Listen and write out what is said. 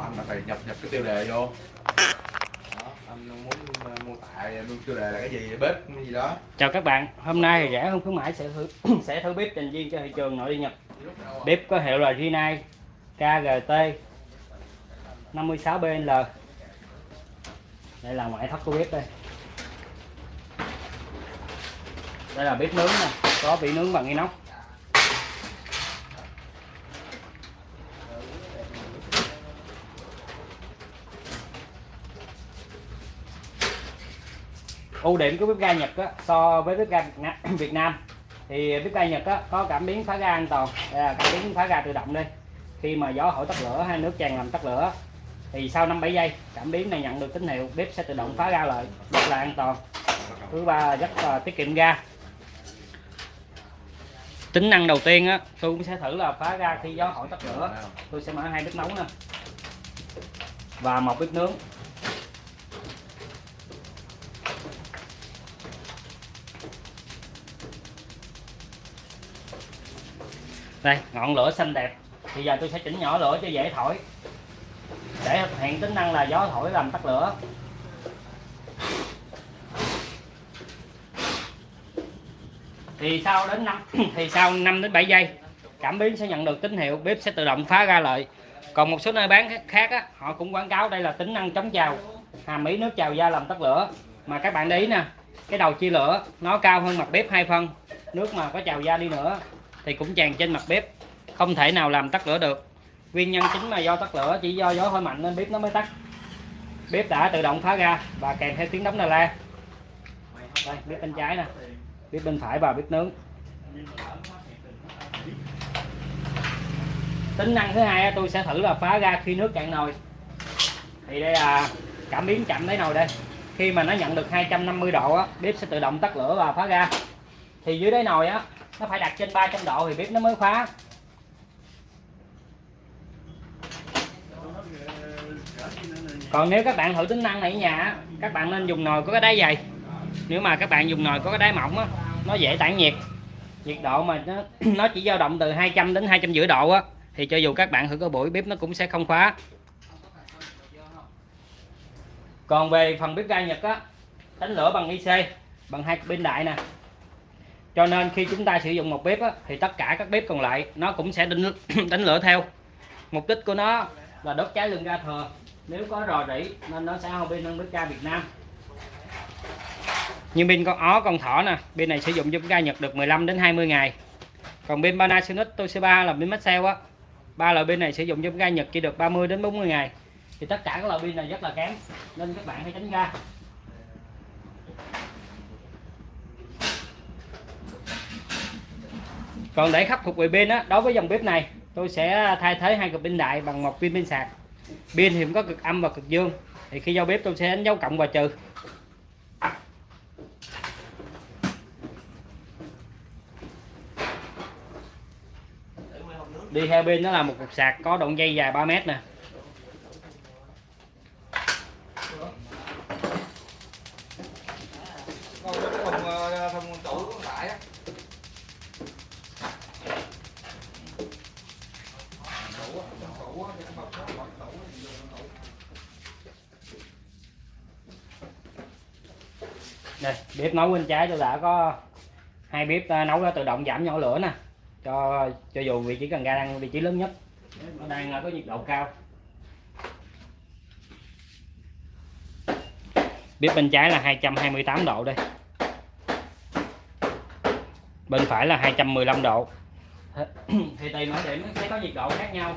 Anh là phải nhập nhập cái tiêu đề vô. Đó, anh muốn ờ, mô tả luôn tiêu đề là cái gì bếp cái gì đó. Chào các bạn hôm nay thì rẻ hơn khuyến mãi sẽ thử sẽ thử bếp dành riêng cho thị trường nội địa nhập bếp có hiệu là Rinnai KGT 56BL đây là ngoại thất của bếp đây. Đây là bếp nướng nè có vị nướng bằng inox. Ưu điểm của bếp ga Nhật á, so với bếp ga Việt Nam, thì bếp ga Nhật á, có cảm biến phá ga an toàn đây là cảm biến phá ga tự động đây. Khi mà gió thổi tắt lửa hay nước tràn làm tắt lửa thì sau 5 7 giây cảm biến này nhận được tín hiệu bếp sẽ tự động phá ra lại rất là an toàn. Thứ ba rất là tiết kiệm ga. Tính năng đầu tiên á tôi cũng sẽ thử là phá ra khi gió thổi tắt lửa. Tôi sẽ mở hai bếp nấu nè. Và một bếp nướng. Đây ngọn lửa xanh đẹp. Bây giờ tôi sẽ chỉnh nhỏ lửa cho dễ thổi. Để thực hiện tính năng là gió thổi làm tắt lửa. Thì sau đến năm thì sau 5 đến 7 giây cảm biến sẽ nhận được tín hiệu bếp sẽ tự động phá ra lợi. còn một số nơi bán khác á, họ cũng quảng cáo đây là tính năng chống trào. Hàm ý nước trào ra làm tắt lửa. Mà các bạn để ý nè cái đầu chia lửa nó cao hơn mặt bếp hai phân. Nước mà có trào ra đi nữa thì cũng tràn trên mặt bếp. Không thể nào làm tắt lửa được. Nguyên nhân chính là do tắt lửa chỉ do gió hơi mạnh nên bếp nó mới tắt. Bếp đã tự động phá ra và kèm theo tiếng đóng la la. Đây bếp bên trái nè. Bếp bên phải và bếp nướng. Tính năng thứ hai tôi sẽ thử là phá ra khi nước cạn nồi. Thì đây là cảm biến chậm lấy nồi đây. Khi mà nó nhận được 250 độ á, bếp sẽ tự động tắt lửa và phá ra. Thì dưới đáy nồi á nó phải đặt trên 300 độ thì bếp nó mới khóa. Còn nếu các bạn thử tính năng này ở nhà các bạn nên dùng nồi có cái đáy dày. Nếu mà các bạn dùng nồi có cái đáy mỏng á, nó dễ tản nhiệt. Nhiệt độ mà nó nó chỉ dao động từ 200 đến 250 độ á, thì cho dù các bạn thử có buổi bếp nó cũng sẽ không khóa. Còn về phần bếp ga Nhật á đánh lửa bằng IC bằng hai pin đại nè cho nên khi chúng ta sử dụng một bếp á, thì tất cả các bếp còn lại nó cũng sẽ đánh, đánh lửa theo. Mục đích của nó là đốt cháy lưng ga thừa. Nếu có rò rỉ nên nó sẽ không pin hơn bếp ga Việt Nam. Như pin con ó con thỏ nè pin này sử dụng cho ga Nhật được 15 đến 20 ngày. Còn pin Panasonic Toshiba là pin Maxell á. Ba loại pin này sử dụng cho ga Nhật chỉ được 30 đến 40 ngày. Thì tất cả các loại pin này rất là kém nên các bạn hãy tránh ra. Còn để khắc phục về pin á, đối với dòng bếp này, tôi sẽ thay thế hai cực pin đại bằng một pin pin sạc. Pin thì cũng có cực âm và cực dương. Thì khi giao bếp tôi sẽ đánh dấu cộng và trừ. Đi theo pin nó là một cục sạc có đoạn dây dài 3 mét nè. Đây, bếp nấu bên trái tôi đã có hai bếp ờ, nấu đã tự động giảm nhỏ lửa nè. Cho cho dù vị trí cần ga đang, vị trí lớn nhất. Nó đang ờ, có nhiệt độ cao. Bếp bên trái là 228 độ đây. Bên phải là 215 độ. Thì tùy mỗi điểm sẽ có nhiệt độ khác nhau.